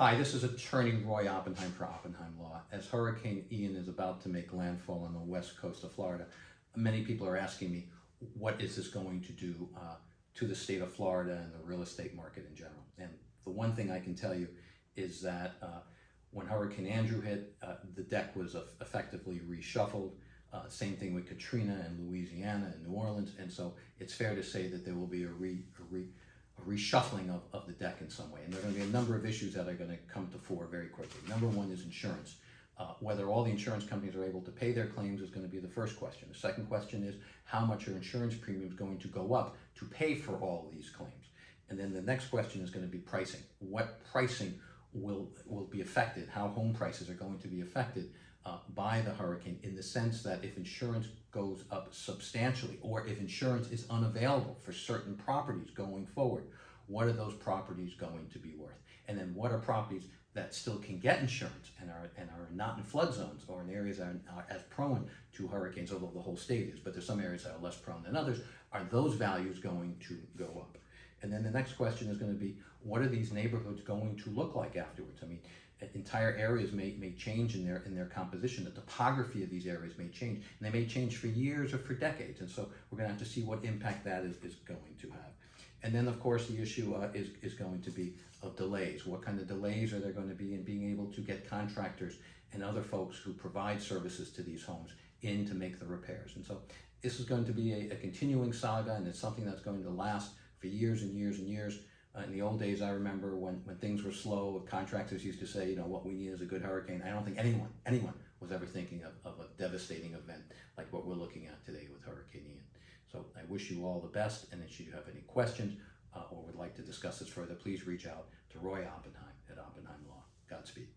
Hi, this is Attorney Roy Oppenheim for Oppenheim Law. As Hurricane Ian is about to make landfall on the west coast of Florida, many people are asking me, what is this going to do uh, to the state of Florida and the real estate market in general? And the one thing I can tell you is that uh, when Hurricane Andrew hit, uh, the deck was effectively reshuffled. Uh, same thing with Katrina and Louisiana and New Orleans. And so it's fair to say that there will be a, re, a, re, a reshuffling of, deck in some way. And there are going to be a number of issues that are going to come to fore very quickly. Number one is insurance. Uh, whether all the insurance companies are able to pay their claims is going to be the first question. The second question is how much are insurance premiums going to go up to pay for all these claims? And then the next question is going to be pricing. What pricing will, will be affected? How home prices are going to be affected uh, by the hurricane in the sense that if insurance goes up substantially or if insurance is unavailable for certain properties going forward, what are those properties going to be worth? And then what are properties that still can get insurance and are, and are not in flood zones or in areas that are, as prone to hurricanes, although the whole state is, but there's some areas that are less prone than others, are those values going to go up? And then the next question is going to be, what are these neighborhoods going to look like afterwards? I mean, entire areas may, may change in their in their composition. The topography of these areas may change, and they may change for years or for decades. And so we're going to have to see what impact that is, is going to have. And then, of course, the issue uh, is, is going to be of delays. What kind of delays are there going to be in being able to get contractors and other folks who provide services to these homes in to make the repairs? And so this is going to be a, a continuing saga, and it's something that's going to last for years and years and years. Uh, in the old days, I remember when, when things were slow, contractors used to say, you know, what we need is a good hurricane. I don't think anyone, anyone was ever thinking of, of a devastating event like what we're looking at today wish you all the best, and if you have any questions uh, or would like to discuss this further, please reach out to Roy Oppenheim at Oppenheim Law. Godspeed.